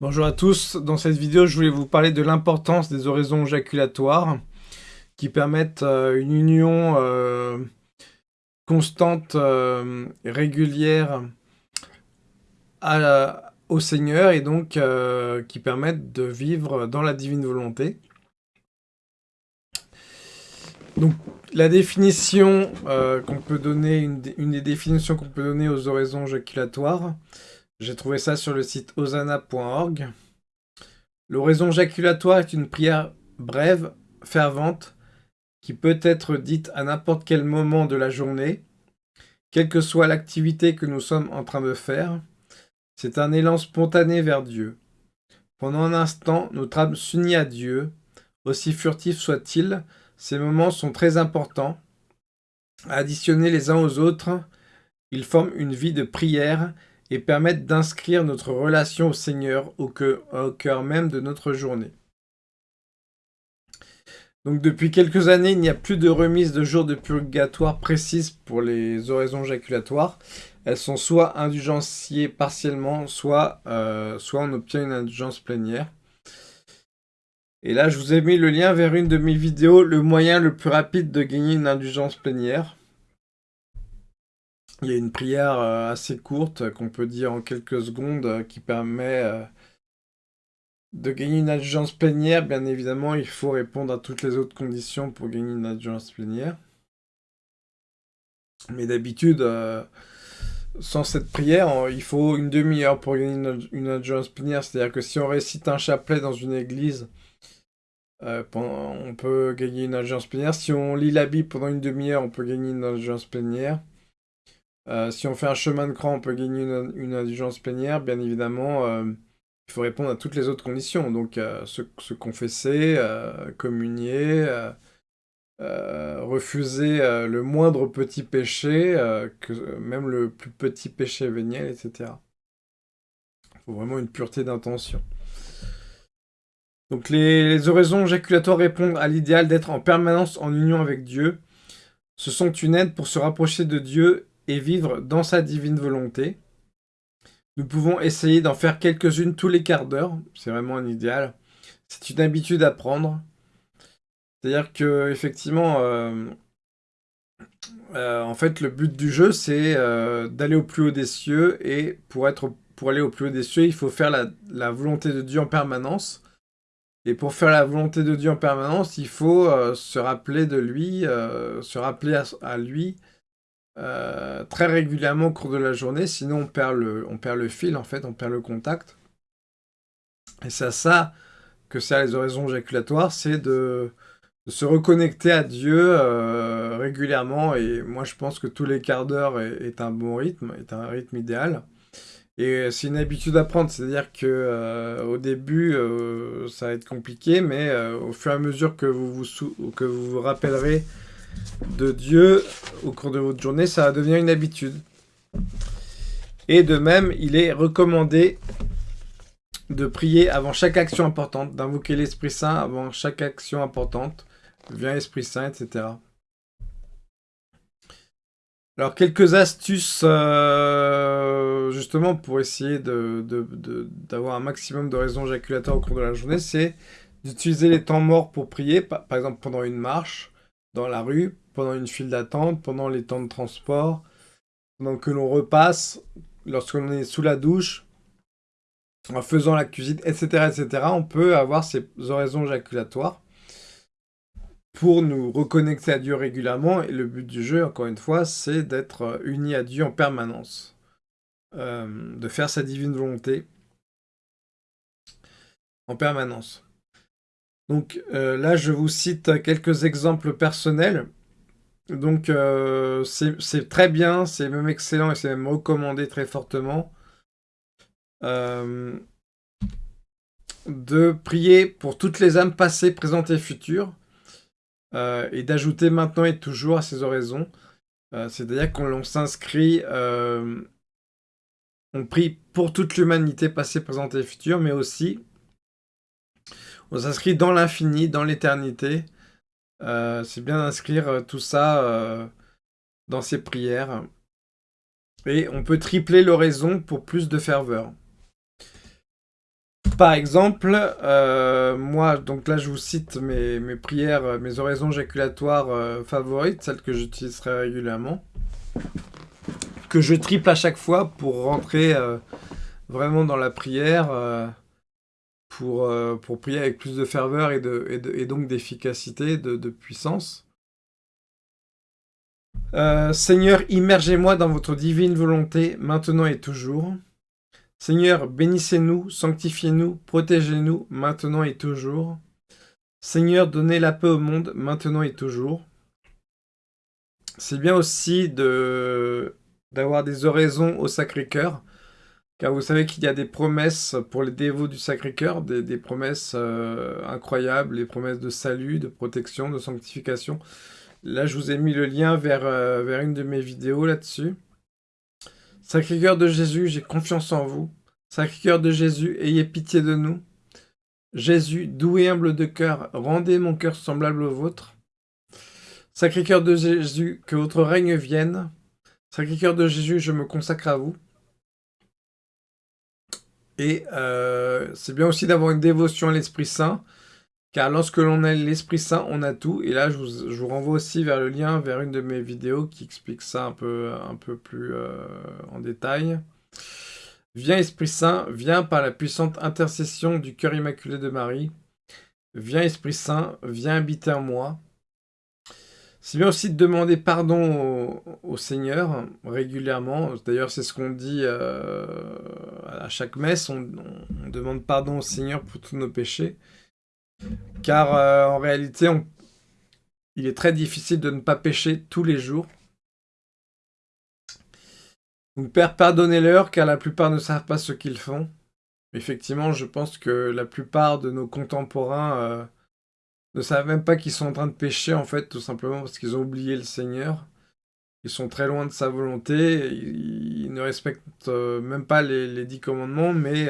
Bonjour à tous, dans cette vidéo je voulais vous parler de l'importance des oraisons éjaculatoires qui permettent euh, une union euh, constante euh, régulière au Seigneur et donc qui permettent de vivre dans la divine volonté. Donc la définition qu'on peut donner, une, des définitions qu'on peut donner aux oraisons éjaculatoires, j'ai trouvé ça sur le site osana.org. L'oraison jaculatoire est une prière brève, fervente, qui peut être dite à n'importe quel moment de la journée, quelle que soit l'activité que nous sommes en train de faire. C'est un élan spontané vers Dieu. Pendant un instant, notre âme s'unit à Dieu. Aussi furtif soit-il, ces moments sont très importants. Additionnés les uns aux autres, ils forment une vie de prière et permettent d'inscrire notre relation au Seigneur au cœur, même de notre journée. Donc depuis quelques années, il n'y a plus de remise de jours de purgatoire précises pour les oraisons jaculatoires. Elles sont soit indulgenciées partiellement, euh, soit on obtient une indulgence plénière. Et là, je vous ai mis le lien vers une de mes vidéos, le moyen le plus rapide de gagner une indulgence plénière. Il y a une prière euh, assez courte qu'on peut dire en quelques secondes euh, qui permet euh, de gagner une adjuvance plénière. Bien évidemment, il faut répondre à toutes les autres conditions pour gagner une adjuvance plénière. Mais d'habitude, sans cette prière, il faut une demi-heure pour gagner une, une plénière. C'est-à-dire que si on récite un chapelet dans une église, on peut gagner une adjuvance plénière. Si on lit la Bible pendant une demi-heure, on peut gagner une adjuvance plénière. Euh, si on fait un chemin de croix, on peut gagner une, indulgence plénière. Bien évidemment, euh, il faut répondre à toutes les autres conditions. Donc, euh, se, confesser, communier, refuser le moindre petit péché, même le plus petit péché véniel, etc. Il faut vraiment une pureté d'intention. Donc les, les, oraisons éjaculatoires répondent à l'idéal d'être en permanence en union avec Dieu. Ce sont une aide pour se rapprocher de Dieu et vivre dans sa divine volonté. Nous pouvons essayer d'en faire quelques-unes tous les quarts d'heure, c'est vraiment un idéal. C'est une habitude à prendre. C'est-à-dire que effectivement, euh, euh, en fait, le but du jeu, c'est euh, d'aller au plus haut des cieux, et pour, être, pour aller au plus haut des cieux, il faut faire la, volonté de Dieu en permanence. Et pour faire la volonté de Dieu en permanence, il faut se rappeler de lui, se rappeler à lui, euh, très régulièrement au cours de la journée, sinon on perd, le, on perd le fil, en fait, on perd le contact. Et c'est à ça que sert les oraisons éjaculatoires, c'est de, se reconnecter à Dieu euh, régulièrement, et moi je pense que tous les quarts d'heure est, un bon rythme, est un rythme idéal. Et c'est une habitude à prendre, c'est-à-dire que euh, au début, ça va être compliqué, mais au fur et à mesure que vous vous, que vous, vous rappellerez de Dieu au cours de votre journée, ça va devenir une habitude. Et de même, il est recommandé de prier avant chaque action importante, d'invoquer l'Esprit Saint avant chaque action importante. Viens Esprit Saint, etc. Alors, quelques astuces, euh, justement, pour essayer d'avoir un maximum de raisons éjaculatoires au cours de la journée, c'est d'utiliser les temps morts pour prier, par exemple pendant une marche, dans la rue, pendant une file d'attente, pendant les temps de transport, pendant que l'on repasse, lorsqu'on est sous la douche, en faisant la cuisine, etc., etc., on peut avoir ces oraisons éjaculatoires pour nous reconnecter à Dieu régulièrement. Et le but du jeu, encore une fois, c'est d'être unis à Dieu en permanence, euh, de faire sa divine volonté en permanence. Donc euh, là, je vous cite quelques exemples personnels. Donc euh, c'est très bien, c'est même excellent et c'est même recommandé très fortement euh, de prier pour toutes les âmes passées, présentes et futures et d'ajouter maintenant et toujours à ces oraisons. C'est-à-dire qu'on s'inscrit, on prie pour toute l'humanité passée, présente et future, mais aussi on s'inscrit dans l'infini, dans l'éternité. Euh, c'est bien d'inscrire euh, tout ça euh, dans ses prières. Et on peut tripler l'oraison pour plus de ferveur. par exemple, moi, donc là je vous cite mes, prières, mes oraisons éjaculatoires euh, favorites, celles que j'utiliserai régulièrement, que je triple à chaque fois pour rentrer vraiment dans la prière, pour, pour prier avec plus de ferveur et, donc d'efficacité, de, de, puissance. Seigneur, immergez-moi dans votre divine volonté, maintenant et toujours. Seigneur, bénissez-nous, sanctifiez-nous, protégez-nous, maintenant et toujours. Seigneur, donnez la paix au monde, maintenant et toujours. C'est bien aussi d'avoir des oraisons au Sacré-Cœur, car vous savez qu'il y a des promesses pour les dévots du Sacré-Cœur, des, promesses euh, incroyables, les promesses de salut, de protection, de sanctification. Là, je vous ai mis le lien vers, euh, vers une de mes vidéos là-dessus. Sacré-Cœur de Jésus, j'ai confiance en vous. Sacré-Cœur de Jésus, ayez pitié de nous. Jésus, doux et humble de cœur, rendez mon cœur semblable au vôtre. Sacré-Cœur de Jésus, que votre règne vienne. Sacré-Cœur de Jésus, je me consacre à vous. Et euh, c'est bien aussi d'avoir une dévotion à l'Esprit Saint. Car lorsque l'on a l'Esprit Saint, on a tout. Et là, je vous, renvoie aussi vers le lien, vers une de mes vidéos qui explique ça un peu, un peu plus euh, en détail. Viens Esprit Saint, viens par la puissante intercession du cœur immaculé de Marie. Viens Esprit Saint, viens habiter en moi. C'est bien aussi de demander pardon au, Seigneur régulièrement. D'ailleurs, c'est ce qu'on dit euh, à chaque messe. On, demande pardon au Seigneur pour tous nos péchés. Car euh, en réalité, il est très difficile de ne pas pécher tous les jours. Donc Père, pardonnez-leur, car la plupart ne savent pas ce qu'ils font. Effectivement, je pense que la plupart de nos contemporains euh, ne savent même pas qu'ils sont en train de pécher, en fait, tout simplement parce qu'ils ont oublié le Seigneur. Ils sont très loin de sa volonté, ils, ne respectent euh, même pas les, dix commandements, mais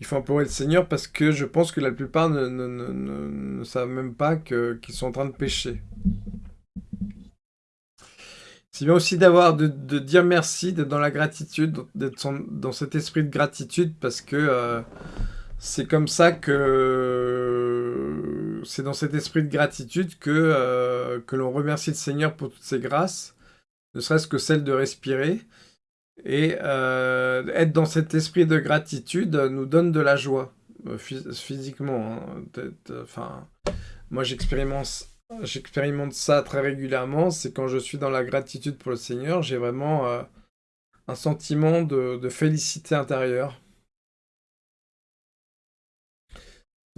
il faut implorer le Seigneur parce que je pense que la plupart ne, savent même pas qu'ils sont en train de pécher. C'est bien aussi d'avoir de, dire merci, d'être dans la gratitude, d'être dans cet esprit de gratitude parce que euh, c'est comme ça que c'est dans cet esprit de gratitude que, euh, que l'on remercie le Seigneur pour toutes ses grâces, ne serait-ce que celle de respirer, et euh, être dans cet esprit de gratitude nous donne de la joie, euh, physiquement. Hein. Enfin, moi j'expérimente ça très régulièrement, c'est quand je suis dans la gratitude pour le Seigneur, j'ai vraiment un sentiment de, félicité intérieure.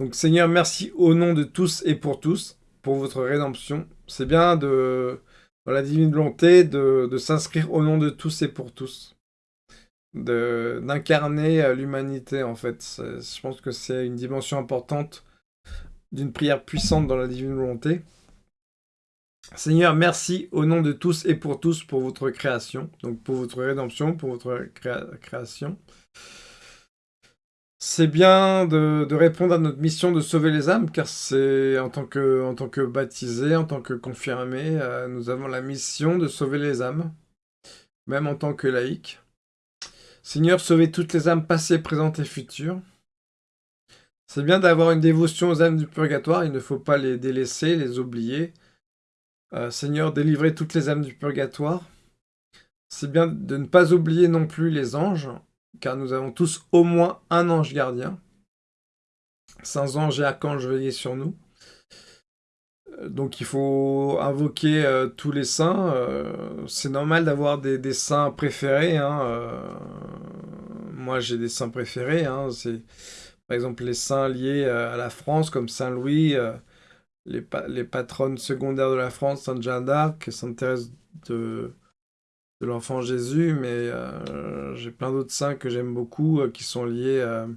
Donc Seigneur, merci au nom de tous et pour tous, pour votre rédemption. C'est bien de dans la divine volonté de, s'inscrire au nom de tous et pour tous. D'incarner euh, l'humanité, en fait. Je pense que c'est une dimension importante d'une prière puissante dans la divine volonté. Seigneur, merci au nom de tous et pour tous pour votre création, donc pour votre rédemption, pour votre création. C'est bien de, répondre à notre mission de sauver les âmes, car c'est en tant que, en baptisés, en tant que confirmés, euh, nous avons la mission de sauver les âmes, même en tant que laïcs. Seigneur, sauvez toutes les âmes passées, présentes et futures. C'est bien d'avoir une dévotion aux âmes du purgatoire, il ne faut pas les délaisser, les oublier. Euh, Seigneur, délivrez toutes les âmes du purgatoire. C'est bien de ne pas oublier non plus les anges, car nous avons tous au moins un ange gardien. Saints anges et archanges veillez sur nous. Euh, donc il faut invoquer euh, tous les saints. Euh, c'est normal d'avoir des, saints préférés. Hein, moi j'ai des saints préférés. Hein, par exemple les saints liés à la France comme Saint Louis, les, les patronnes secondaires de la France, Sainte Jeanne d'Arc, Sainte Thérèse de, de l'enfant Jésus, mais euh, j'ai plein d'autres saints que j'aime beaucoup euh, qui sont liés euh,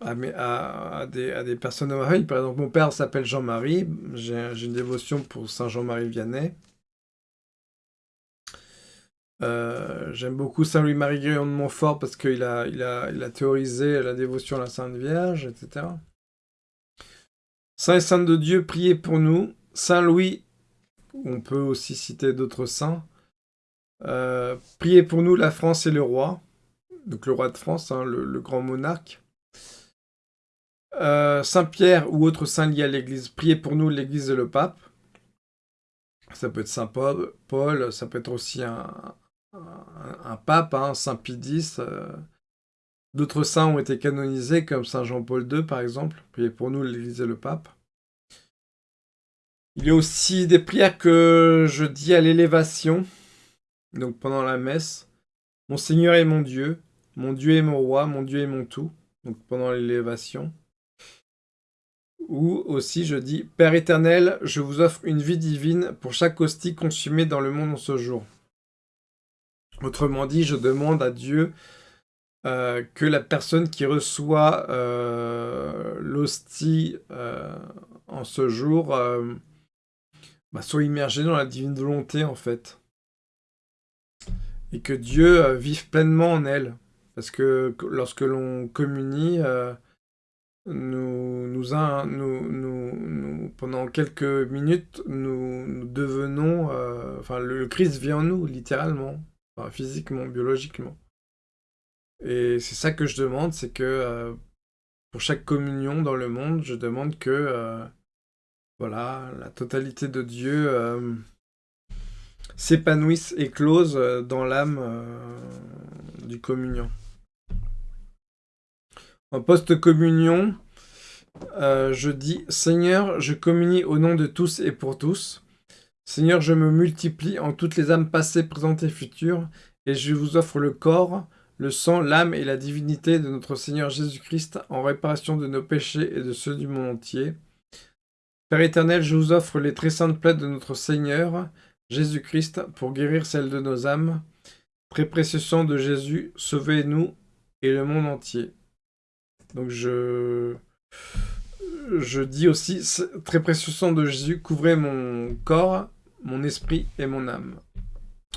à, des, personnes de ma. Par exemple, mon père s'appelle Jean-Marie, j'ai une dévotion pour Saint Jean-Marie Vianney. j'aime beaucoup Saint Louis-Marie Grillon de Montfort parce qu'il a, il a, il a théorisé la dévotion à la Sainte Vierge, etc. Saint et Sainte de Dieu, priez pour nous. Saint Louis on peut aussi citer d'autres saints. Euh, priez pour nous, la France et le roi. donc le roi de France, hein, le, grand monarque. Euh, Saint-Pierre ou autre saint lié à l'Église, priez pour nous, l'Église et le pape. Ça peut être Saint Paul, Paul ça peut être aussi un, pape, hein, Saint Pie. Euh. D'autres saints ont été canonisés, comme Saint Jean-Paul II, par exemple. Priez pour nous, l'Église et le pape. Il y a aussi des prières que je dis à l'élévation, donc pendant la messe. Mon Seigneur est mon Dieu, mon Dieu est mon roi, mon Dieu est mon tout, donc pendant l'élévation. Ou aussi je dis, Père éternel, je vous offre une vie divine pour chaque hostie consumée dans le monde en ce jour. Autrement dit, je demande à Dieu euh, que la personne qui reçoit euh, l'hostie euh, en ce jour bah, soit immergée dans la divine volonté en fait. Et que Dieu vive pleinement en elle. Parce que lorsque l'on communie, nous, nous, pendant quelques minutes, nous, devenons... enfin, le Christ vit en nous, littéralement physiquement, biologiquement. Et c'est ça que je demande, c'est que euh, pour chaque communion dans le monde, je demande que euh, voilà, la totalité de Dieu euh, s'épanouisse, éclose dans l'âme du communion. En post-communion, je dis « Seigneur, je communie au nom de tous et pour tous. Seigneur, je me multiplie en toutes les âmes passées, présentes et futures, et je vous offre le corps, le sang, l'âme et la divinité de notre Seigneur Jésus-Christ en réparation de nos péchés et de ceux du monde entier. Père éternel, je vous offre les très saintes plaies de notre Seigneur Jésus-Christ pour guérir celles de nos âmes. Très précieux sang de Jésus, sauvez-nous et le monde entier. Donc je je dis aussi, très précieux sang de Jésus, couvrez mon corps, mon esprit et mon âme.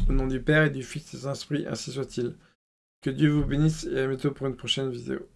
Au nom du Père et du Fils et du Saint-Esprit, ainsi soit-il. Que Dieu vous bénisse et à bientôt pour une prochaine vidéo.